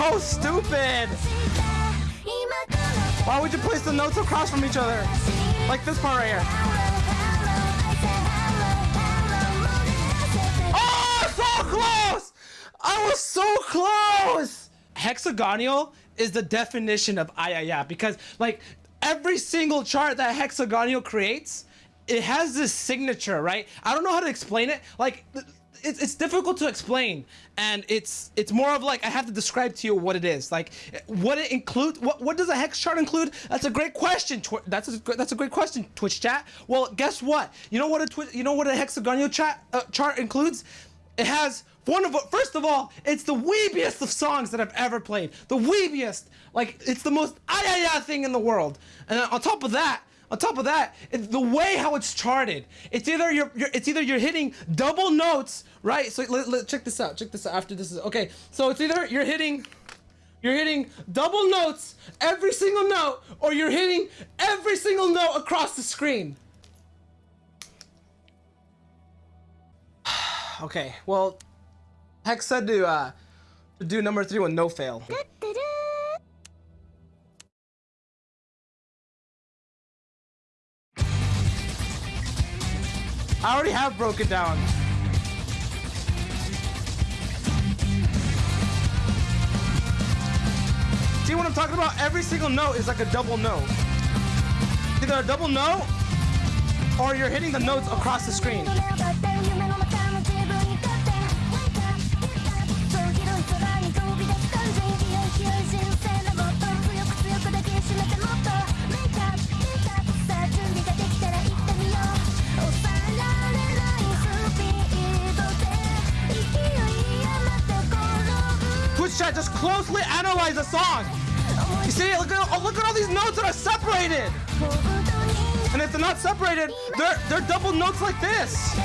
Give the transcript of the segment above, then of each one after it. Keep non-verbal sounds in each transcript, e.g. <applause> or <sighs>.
so stupid. Why would you place the notes across from each other? Like this part right here. Oh, so close! I was so close! Hexagonal is the definition of ayaya because like every single chart that Hexagonal creates, it has this signature, right? I don't know how to explain it. Like it's, it's difficult to explain and it's it's more of like I have to describe to you what it is. Like what it include what what does a hex chart include? That's a great question that's a that's a great question Twitch chat. Well guess what? You know what a you know what a hexagonal chat uh, chart includes? It has one of first of all it's the weebiest of songs that I've ever played. The weebiest. Like it's the most ayaya thing in the world. And on top of that on top of that, the way how it's charted, it's either you're, you're it's either you're hitting double notes, right? So let, let, check this out. Check this out. After this is okay. So it's either you're hitting you're hitting double notes every single note, or you're hitting every single note across the screen. <sighs> okay, well, Hex said to uh, do number three with no fail. I already have broken down. See what I'm talking about? Every single note is like a double note. Either a double note or you're hitting the notes across the screen. Chat, just closely analyze the song. You see, look at, oh, look at all these notes that are separated. And if they're not separated, they're, they're double notes like this.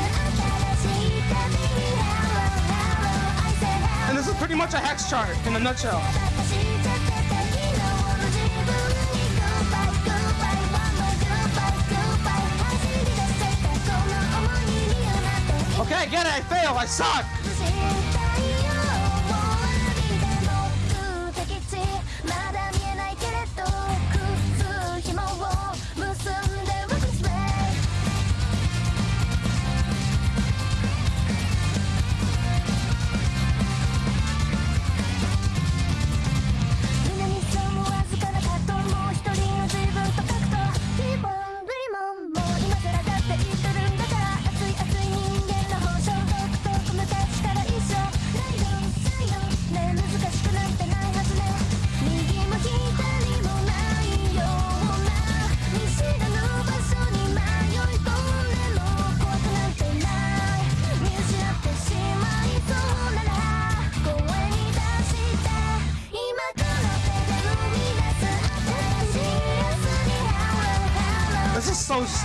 And this is pretty much a hex chart in a nutshell. Okay, I get it, I fail, I suck.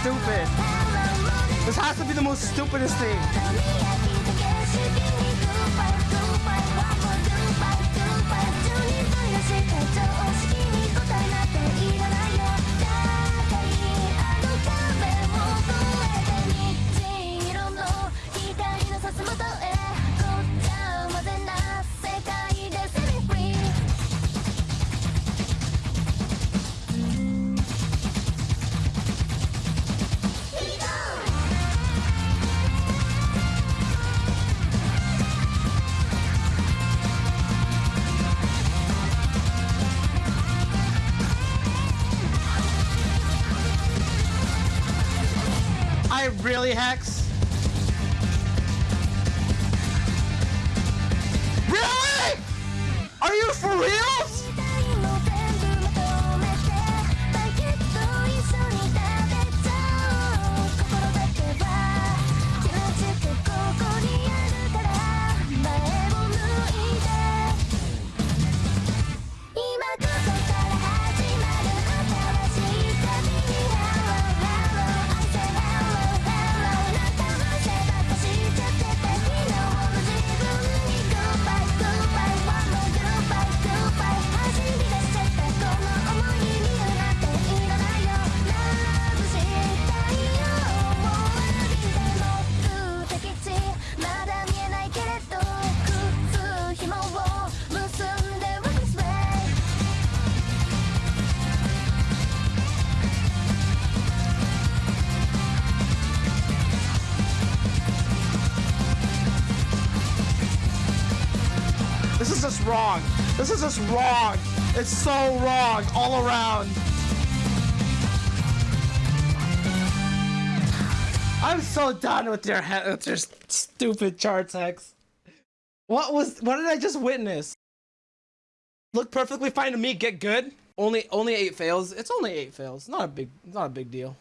Stupid. This has to be the most stupidest thing. I really, Hex? Really? Are you for real? just wrong. This is just wrong. It's so wrong all around. I'm so done with your with your stupid charts, Hex. What was what did I just witness? Look perfectly fine to me. Get good. Only only eight fails. It's only eight fails. Not a big not a big deal.